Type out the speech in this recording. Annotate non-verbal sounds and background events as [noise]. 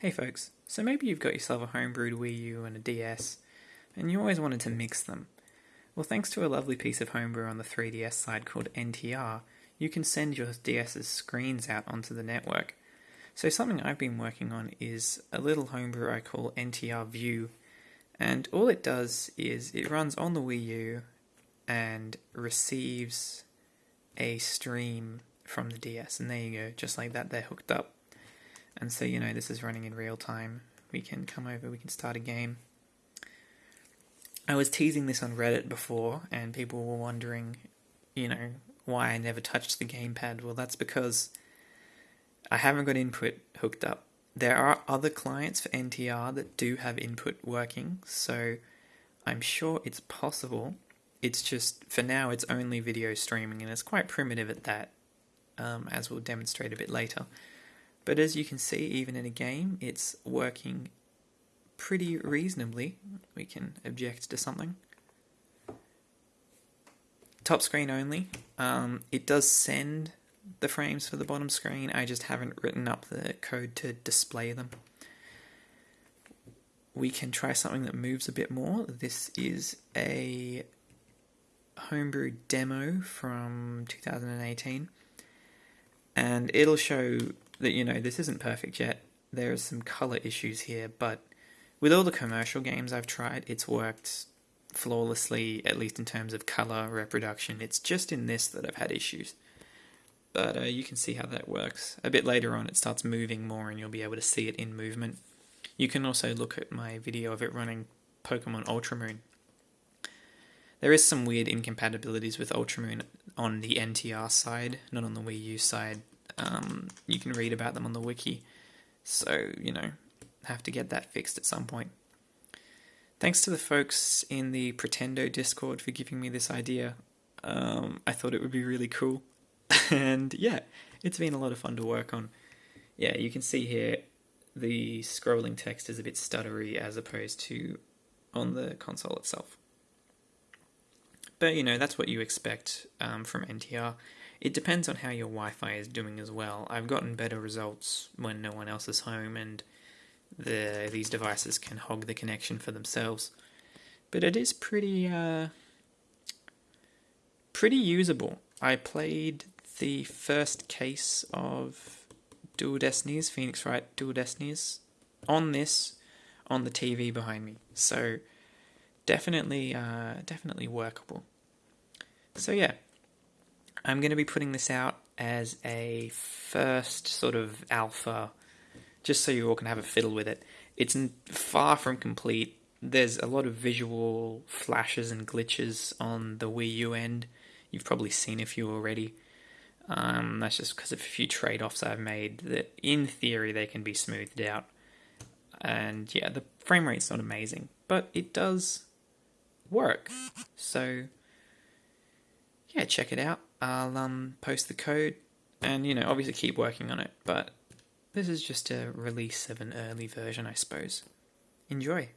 Hey folks, so maybe you've got yourself a homebrewed Wii U and a DS, and you always wanted to mix them. Well, thanks to a lovely piece of homebrew on the 3DS side called NTR, you can send your DS's screens out onto the network. So something I've been working on is a little homebrew I call NTR View, and all it does is it runs on the Wii U and receives a stream from the DS, and there you go, just like that, they're hooked up. And so, you know, this is running in real time. We can come over, we can start a game. I was teasing this on Reddit before, and people were wondering, you know, why I never touched the gamepad. Well, that's because I haven't got input hooked up. There are other clients for NTR that do have input working, so I'm sure it's possible. It's just, for now, it's only video streaming, and it's quite primitive at that, um, as we'll demonstrate a bit later. But as you can see, even in a game, it's working pretty reasonably. We can object to something. Top screen only. Um, it does send the frames for the bottom screen. I just haven't written up the code to display them. We can try something that moves a bit more. This is a homebrew demo from 2018 and it'll show that you know this isn't perfect yet. There are some color issues here, but with all the commercial games I've tried, it's worked flawlessly, at least in terms of color reproduction. It's just in this that I've had issues. But uh, you can see how that works. A bit later on, it starts moving more, and you'll be able to see it in movement. You can also look at my video of it running Pokemon Ultramoon. There is some weird incompatibilities with Ultramoon on the NTR side, not on the Wii U side. Um, you can read about them on the wiki. So, you know, have to get that fixed at some point. Thanks to the folks in the Pretendo Discord for giving me this idea. Um, I thought it would be really cool. [laughs] and yeah, it's been a lot of fun to work on. Yeah, you can see here the scrolling text is a bit stuttery as opposed to on the console itself. But you know, that's what you expect um, from NTR. It depends on how your Wi Fi is doing as well. I've gotten better results when no one else is home and the these devices can hog the connection for themselves. But it is pretty uh, pretty usable. I played the first case of Dual Destinies, Phoenix Wright Dual Destinies, on this on the TV behind me. So definitely uh, definitely workable. So yeah, I'm going to be putting this out as a first sort of alpha, just so you all can have a fiddle with it. It's far from complete. There's a lot of visual flashes and glitches on the Wii U end. You've probably seen a few already. Um, that's just because of a few trade offs I've made that, in theory, they can be smoothed out. And yeah, the frame rate's not amazing, but it does work. So yeah, check it out. I'll um, post the code and, you know, obviously keep working on it, but this is just a release of an early version, I suppose. Enjoy.